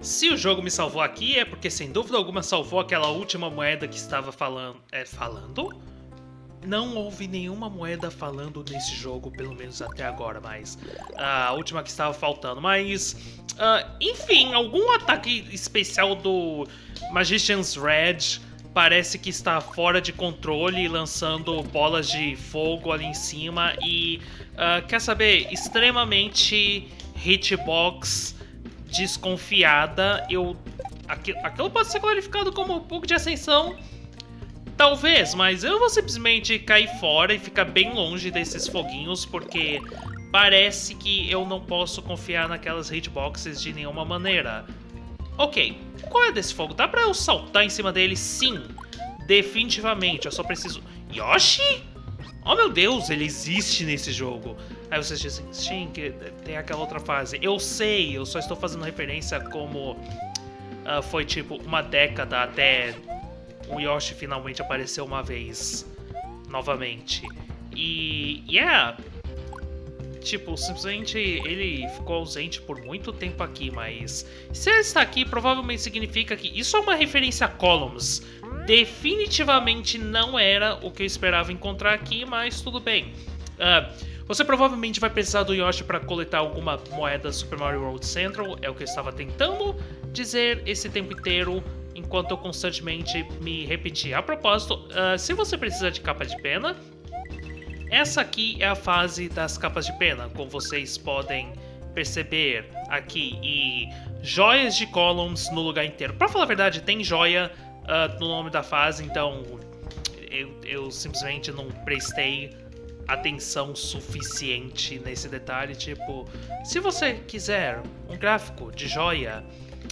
Se o jogo me salvou aqui é porque sem dúvida alguma salvou aquela última moeda que estava falando. É, falando? Não houve nenhuma moeda falando nesse jogo, pelo menos até agora, mas a última que estava faltando. Mas, uh, enfim, algum ataque especial do Magician's Red parece que está fora de controle, lançando bolas de fogo ali em cima e, uh, quer saber, extremamente hitbox desconfiada, eu... Aquilo, pode ser qualificado como um pouco de ascensão, talvez, mas eu vou simplesmente cair fora e ficar bem longe desses foguinhos, porque parece que eu não posso confiar naquelas hitboxes de nenhuma maneira. Ok, qual é desse fogo? Dá pra eu saltar em cima dele? Sim, definitivamente, eu só preciso... Yoshi? Oh meu Deus, ele existe nesse jogo. Aí vocês dizem, sim, que tem aquela outra fase. Eu sei, eu só estou fazendo referência como uh, foi tipo uma década até o Yoshi finalmente apareceu uma vez novamente. E, yeah, tipo, simplesmente ele ficou ausente por muito tempo aqui, mas se ele está aqui, provavelmente significa que isso é uma referência a Columns. Definitivamente não era o que eu esperava encontrar aqui, mas tudo bem. Uh, você provavelmente vai precisar do Yoshi para coletar alguma moeda Super Mario World Central, é o que eu estava tentando dizer esse tempo inteiro, enquanto eu constantemente me repetia. A propósito, uh, se você precisa de capa de pena, essa aqui é a fase das capas de pena, como vocês podem perceber aqui, e joias de columns no lugar inteiro. Para falar a verdade, tem joia uh, no nome da fase, então eu, eu simplesmente não prestei atenção suficiente nesse detalhe. Tipo, se você quiser um gráfico de joia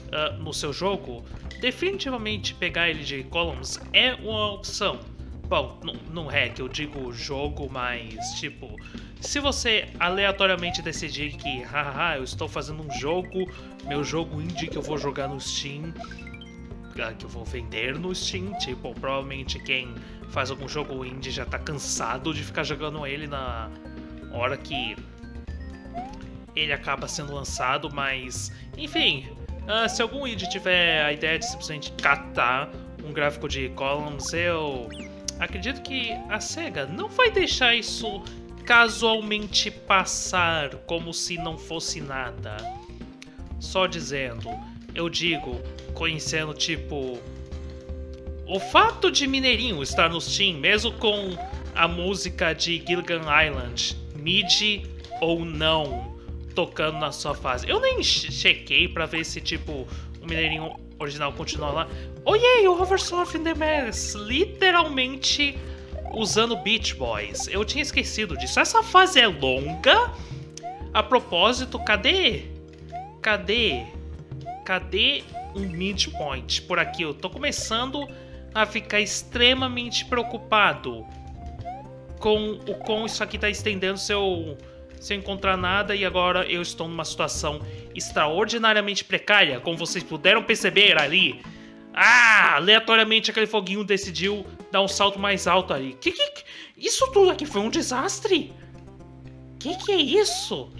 uh, no seu jogo, definitivamente pegar ele de columns é uma opção. Bom, não é que eu digo jogo, mas tipo, se você aleatoriamente decidir que, haha, eu estou fazendo um jogo, meu jogo indie que eu vou jogar no Steam, que eu vou vender no Steam, tipo, provavelmente quem faz algum jogo indie já tá cansado de ficar jogando ele na hora que ele acaba sendo lançado, mas enfim, uh, se algum indie tiver a ideia de simplesmente catar um gráfico de columns, eu acredito que a SEGA não vai deixar isso casualmente passar como se não fosse nada. Só dizendo, eu digo, conhecendo tipo o fato de Mineirinho estar no Steam, mesmo com a música de Gilligan Island, MIDI ou não, tocando na sua fase. Eu nem chequei pra ver se, tipo, o Mineirinho original continua lá. Oiê, o Hoversoft in the Mass, literalmente usando Beach Boys. Eu tinha esquecido disso. Essa fase é longa. A propósito, cadê? Cadê? Cadê um midpoint por aqui? Eu tô começando a ficar extremamente preocupado com o com isso aqui está estendendo seu encontrar nada e agora eu estou numa situação extraordinariamente precária, como vocês puderam perceber ali. Ah, aleatoriamente aquele foguinho decidiu dar um salto mais alto ali. Que que isso tudo aqui foi um desastre? Que que é isso?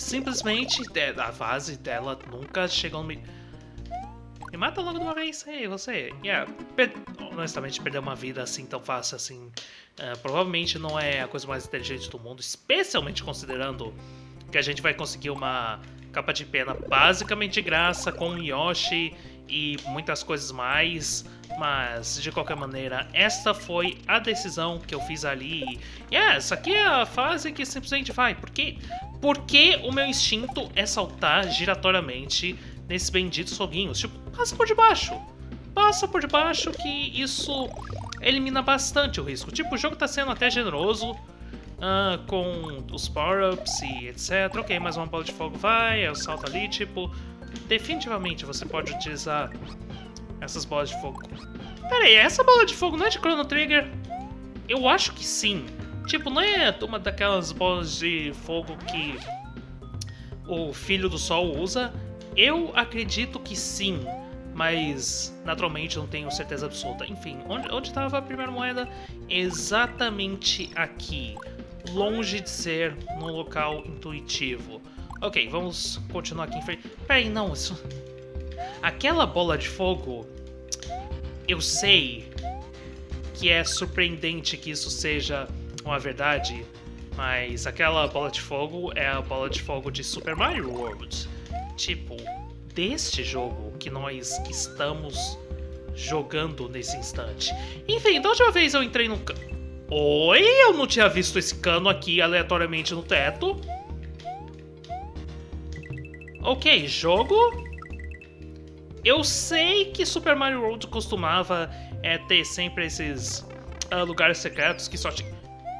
Simplesmente é, a fase dela nunca chegou no meio me mata logo de uma vez. Ei, você. Yeah, per... honestamente, perder uma vida assim tão fácil assim. Uh, provavelmente não é a coisa mais inteligente do mundo, especialmente considerando que a gente vai conseguir uma capa de pena basicamente de graça com Yoshi e muitas coisas mais. Mas, de qualquer maneira, esta foi a decisão que eu fiz ali. E yeah, essa aqui é a fase que simplesmente vai. Porque, porque o meu instinto é saltar giratoriamente nesses benditos foguinhos. Tipo, passa por debaixo. Passa por debaixo que isso elimina bastante o risco. Tipo, o jogo tá sendo até generoso uh, com os power-ups e etc. Ok, mais uma bola de fogo vai, eu salto ali, tipo... Definitivamente você pode utilizar essas bolas de fogo. Pera aí, essa bola de fogo não é de Chrono Trigger? Eu acho que sim. Tipo, não é uma daquelas bolas de fogo que o Filho do Sol usa? Eu acredito que sim, mas naturalmente não tenho certeza absoluta. Enfim, onde estava a primeira moeda? Exatamente aqui, longe de ser num local intuitivo. Ok, vamos continuar aqui em frente. Peraí, não, isso... Aquela bola de fogo... Eu sei que é surpreendente que isso seja uma verdade, mas aquela bola de fogo é a bola de fogo de Super Mario World. Tipo, deste jogo que nós estamos jogando nesse instante. Enfim, da última vez eu entrei no... Oi, eu não tinha visto esse cano aqui aleatoriamente no teto. Ok, jogo. Eu sei que Super Mario World costumava é, ter sempre esses uh, lugares secretos que só tinha...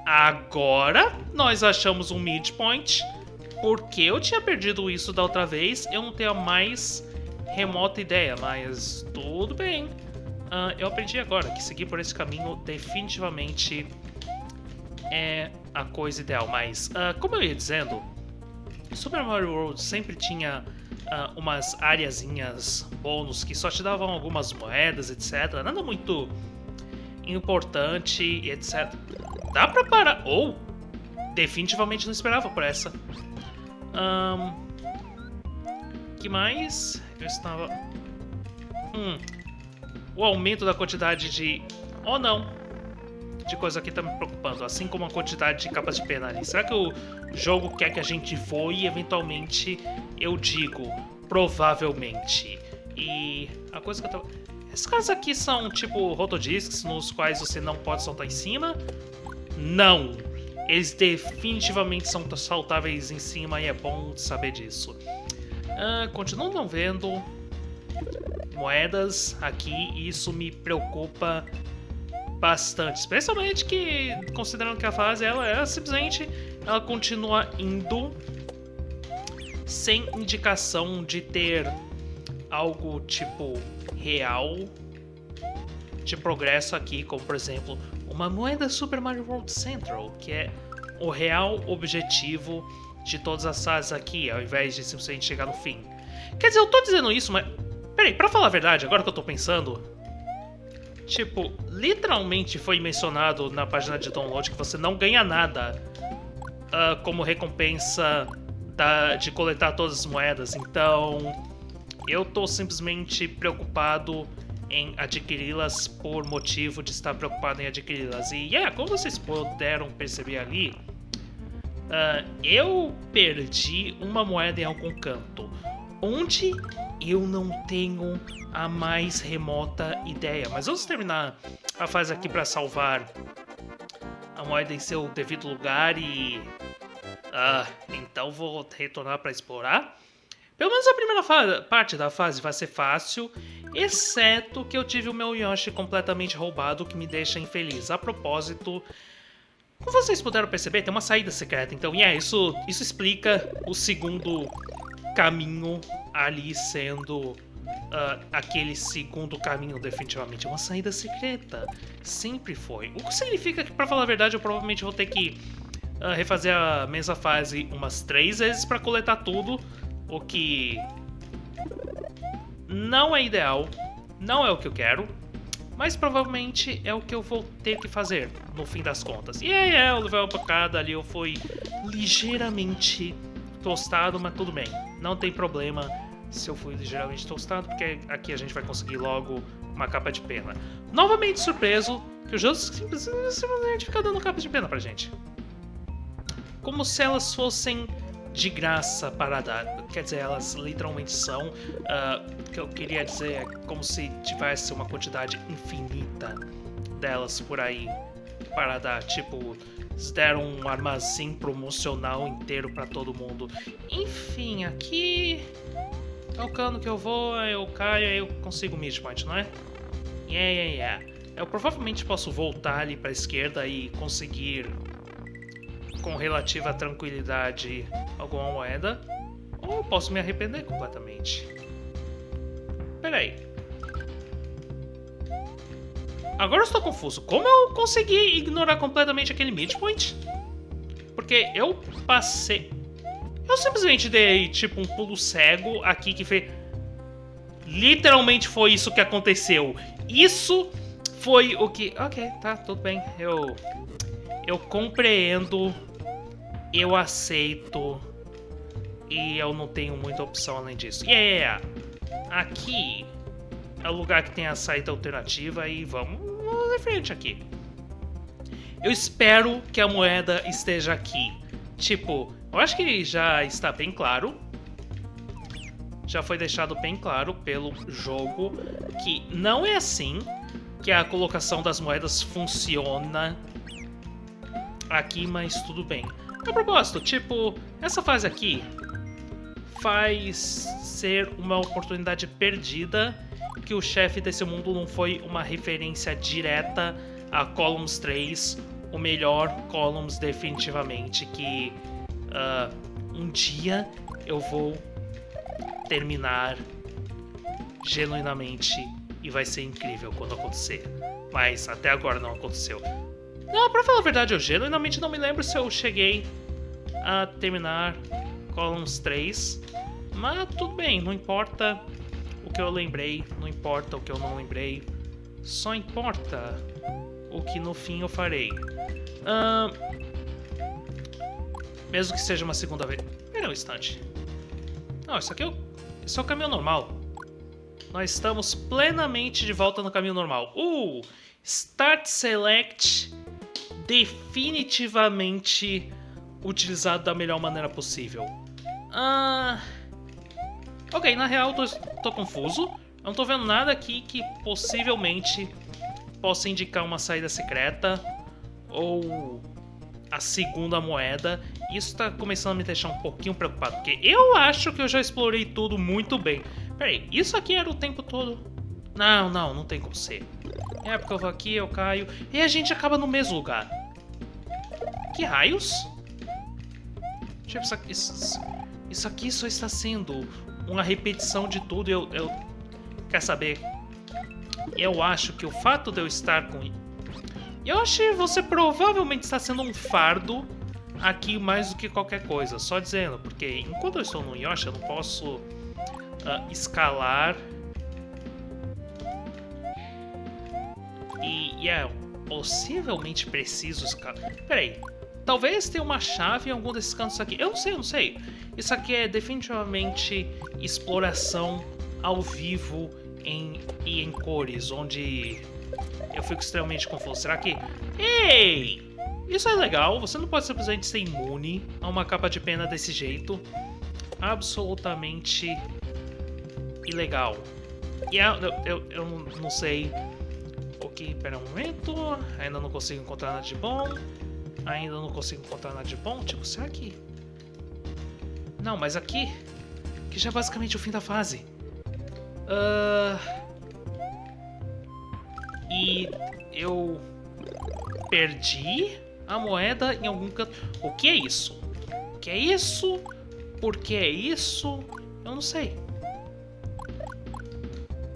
Agora nós achamos um midpoint. Porque eu tinha perdido isso da outra vez, eu não tenho a mais remota ideia, mas tudo bem. Uh, eu aprendi agora que seguir por esse caminho definitivamente é a coisa ideal, mas uh, como eu ia dizendo, Super Mario World sempre tinha uh, umas areazinhas bônus que só te davam algumas moedas, etc. Nada muito importante etc. Dá pra parar... Ou, oh, definitivamente não esperava por essa. Um, que mais? Eu estava... Hum, o aumento da quantidade de... Oh, não, de coisa que tá me preocupando, assim como a quantidade de capas de pena ali. Será que o jogo quer que a gente voe e eventualmente eu digo, provavelmente. E a coisa que eu tava... Esses caras aqui são tipo rotodiscs nos quais você não pode saltar em cima? Não! Eles definitivamente são saltáveis em cima e é bom saber disso. Uh, continuo não vendo moedas aqui e isso me preocupa bastante. Especialmente que, considerando que a fase ela é simplesmente ela continua indo sem indicação de ter algo tipo real de progresso aqui, como por exemplo uma moeda Super Mario World Central, que é o real objetivo de todas as fases aqui, ao invés de simplesmente chegar no fim. Quer dizer, eu tô dizendo isso, mas... Peraí, pra falar a verdade, agora que eu tô pensando, Tipo, literalmente foi mencionado na página de download que você não ganha nada uh, como recompensa da, de coletar todas as moedas. Então, eu tô simplesmente preocupado em adquiri-las por motivo de estar preocupado em adquiri-las. E, yeah, como vocês puderam perceber ali, uh, eu perdi uma moeda em algum canto. Onde eu não tenho a mais remota ideia. Mas vamos terminar a fase aqui para salvar a moeda em seu devido lugar e... Ah, então vou retornar para explorar. Pelo menos a primeira parte da fase vai ser fácil, exceto que eu tive o meu Yoshi completamente roubado, que me deixa infeliz. A propósito, como vocês puderam perceber, tem uma saída secreta, então, yeah, isso, isso explica o segundo caminho ali sendo Uh, aquele segundo caminho definitivamente é uma saída secreta. Sempre foi. O que significa que, pra falar a verdade, eu provavelmente vou ter que uh, refazer a mesma fase umas três vezes para coletar tudo, o que não é ideal, não é o que eu quero, mas provavelmente é o que eu vou ter que fazer no fim das contas. E é, é o level cada ali eu fui ligeiramente tostado, mas tudo bem, não tem problema se eu fui ligeiramente tostado, porque aqui a gente vai conseguir logo uma capa de pena. Novamente surpreso que os outros simplesmente ficam dando capa de pena pra gente. Como se elas fossem de graça para dar. Quer dizer, elas literalmente são. Uh, o que eu queria dizer é como se tivesse uma quantidade infinita delas por aí para dar. Tipo, eles deram um armazém promocional inteiro para todo mundo. Enfim, aqui é o cano que eu vou, eu caio eu consigo o midpoint, não é? Yeah, yeah, yeah. Eu provavelmente posso voltar ali para a esquerda e conseguir com relativa tranquilidade alguma moeda. Ou posso me arrepender completamente. Peraí. Agora eu estou confuso. Como eu consegui ignorar completamente aquele midpoint? Porque eu passei... Eu simplesmente dei, tipo, um pulo cego aqui que fez... Literalmente foi isso que aconteceu. Isso foi o que... Ok, tá, tudo bem. Eu... Eu compreendo. Eu aceito. E eu não tenho muita opção além disso. Yeah, aqui é o lugar que tem a saída alternativa e vamos, em frente aqui. Eu espero que a moeda esteja aqui. Tipo, eu acho que já está bem claro. Já foi deixado bem claro pelo jogo que não é assim que a colocação das moedas funciona aqui, mas tudo bem. A propósito, tipo, essa fase aqui faz ser uma oportunidade perdida que o chefe desse mundo não foi uma referência direta a Columns 3, o melhor Columns definitivamente, que uh, um dia eu vou terminar genuinamente e vai ser incrível quando acontecer. Mas até agora não aconteceu. Não, pra falar a verdade, eu genuinamente não me lembro se eu cheguei a terminar Columns 3. Mas tudo bem, não importa o que eu lembrei, não importa o que eu não lembrei. Só importa o que no fim eu farei. Mesmo que seja uma segunda vez. Pera um instante. Não, isso aqui é o, isso é o caminho normal. Nós estamos plenamente de volta no caminho normal. Uh! Start Select definitivamente utilizado da melhor maneira possível. Ah... Ok, na real tô, tô confuso. Eu não tô vendo nada aqui que possivelmente possa indicar uma saída secreta ou a segunda moeda. Isso tá começando a me deixar um pouquinho preocupado, porque eu acho que eu já explorei tudo muito bem. Peraí, isso aqui era o tempo todo? Não, não, não tem como ser. É porque eu vou aqui, eu caio, e a gente acaba no mesmo lugar. Que raios? Tipo, isso isso, isso aqui só está sendo uma repetição de tudo. Eu, eu... Quer saber? Eu acho que o fato de eu estar com... Eu acho que você provavelmente está sendo um fardo aqui mais do que qualquer coisa. Só dizendo, porque enquanto eu estou no Yoshi, eu não posso uh, escalar. E, e é possivelmente preciso escalar. Peraí, talvez tenha uma chave em algum desses cantos aqui. Eu não sei, eu não sei. Isso aqui é definitivamente exploração ao vivo em, e em cores, onde eu fico extremamente confuso. Será que... Ei! Isso é legal, você não pode simplesmente ser imune a uma capa de pena desse jeito. Absolutamente ilegal. E eu, eu, eu não sei o que. Pera um momento. Ainda não consigo encontrar nada de bom. Ainda não consigo encontrar nada de bom. Tipo, será que. Não, mas aqui. Que já é basicamente o fim da fase. Uh... E eu perdi a moeda em algum canto. O que é isso? O que é isso? Por que é isso? Eu não sei.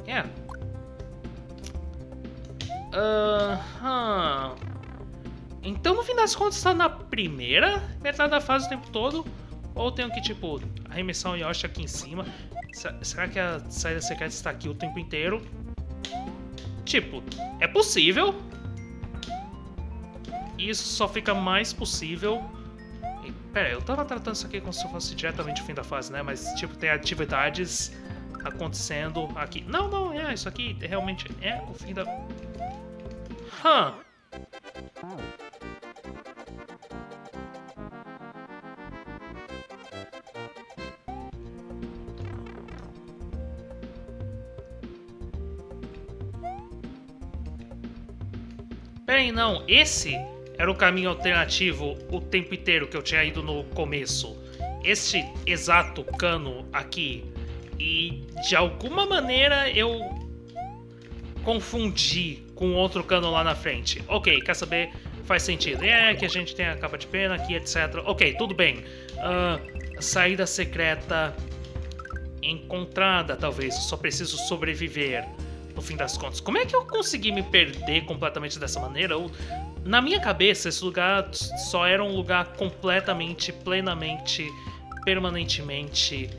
É. Aham. Uh, então, no fim das contas, está na primeira metade da fase o tempo todo? Ou tenho que, tipo, arremessar o Yoshi aqui em cima? Será que a saída secreta está aqui o tempo inteiro? Tipo, é possível. Isso só fica mais possível... Pera, eu tava tratando isso aqui como se fosse diretamente o fim da fase, né? Mas, tipo, tem atividades acontecendo aqui. Não, não, é, isso aqui realmente é o fim da... Hã? Peraí, não, esse era o caminho alternativo o tempo inteiro que eu tinha ido no começo. Este exato cano aqui e de alguma maneira eu confundi com outro cano lá na frente. Ok, quer saber? Faz sentido. É que a gente tem a capa de pena aqui, etc. Ok, tudo bem. Uh, saída secreta encontrada, talvez. Só preciso sobreviver, no fim das contas. Como é que eu consegui me perder completamente dessa maneira? Eu, na minha cabeça, esse lugar só era um lugar completamente, plenamente, permanentemente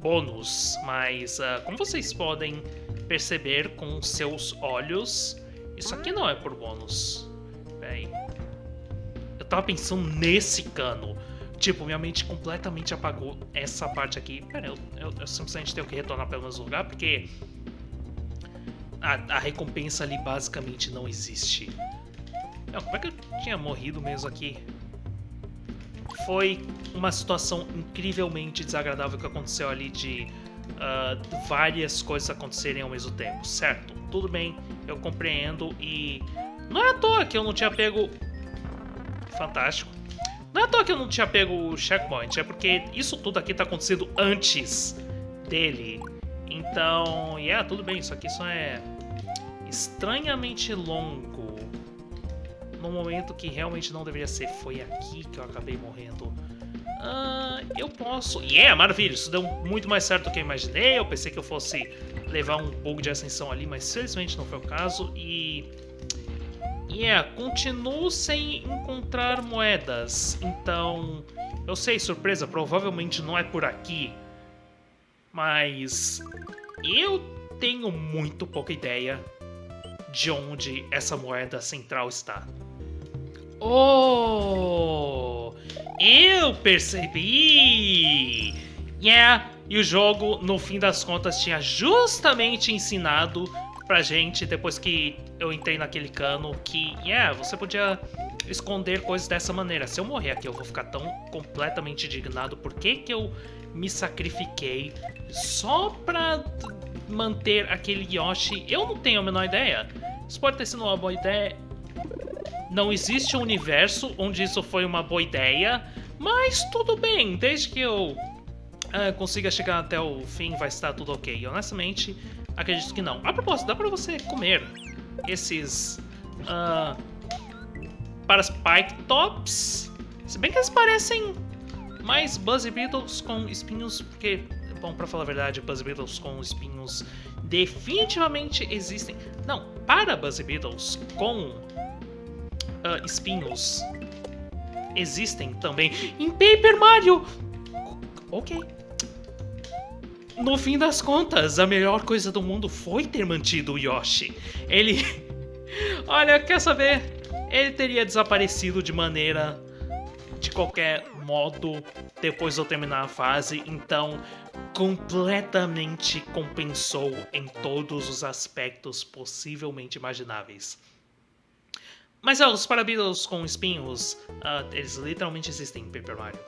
bônus, mas uh, como vocês podem perceber com seus olhos, isso aqui não é por bônus. Peraí. Eu tava pensando nesse cano. Tipo, minha mente completamente apagou essa parte aqui. Pera, eu, eu, eu simplesmente tenho que retornar pelo mesmo lugar, porque... A, a recompensa ali basicamente não existe. Não, como é que eu tinha morrido mesmo aqui? Foi uma situação incrivelmente desagradável que aconteceu ali de uh, várias coisas acontecerem ao mesmo tempo, certo? Tudo bem, eu compreendo e não é à toa que eu não tinha pego... Fantástico. Não é à toa que eu não tinha pego o checkpoint, é porque isso tudo aqui tá acontecendo antes dele. Então, yeah, tudo bem, isso aqui só é estranhamente longo. No momento que realmente não deveria ser. Foi aqui que eu acabei morrendo. Uh, eu posso... Yeah, maravilha, isso deu muito mais certo do que eu imaginei. Eu pensei que eu fosse levar um pouco de ascensão ali, mas felizmente não foi o caso. E... Yeah, continuo sem encontrar moedas. Então, eu sei, surpresa, provavelmente não é por aqui. Mas eu tenho muito pouca ideia de onde essa moeda central está. Oh! Eu percebi! Yeah! E o jogo, no fim das contas, tinha justamente ensinado pra gente, depois que eu entrei naquele cano, que, yeah, você podia esconder coisas dessa maneira. Se eu morrer aqui, eu vou ficar tão completamente indignado. Por que que eu me sacrifiquei só pra manter aquele Yoshi? Eu não tenho a menor ideia. Isso pode ter sido uma boa ideia. Não existe um universo onde isso foi uma boa ideia, mas tudo bem, desde que eu uh, consiga chegar até o fim vai estar tudo ok. Honestamente, acredito que não. A propósito, dá pra você comer esses uh, para Spike Tops, se bem que eles parecem mais Buzzy Beetles com espinhos, porque, bom, pra falar a verdade, Buzzy Beetles com espinhos definitivamente existem. Não, para Buzzy Beetles com uh, espinhos existem também em Paper Mario. Ok. No fim das contas, a melhor coisa do mundo foi ter mantido o Yoshi. Ele... Olha, quer saber? Ele teria desaparecido de maneira... De qualquer modo, depois de eu terminar a fase, então completamente compensou em todos os aspectos possivelmente imagináveis. Mas é, os Parabeetles com espinhos, uh, eles literalmente existem em Paper Mario.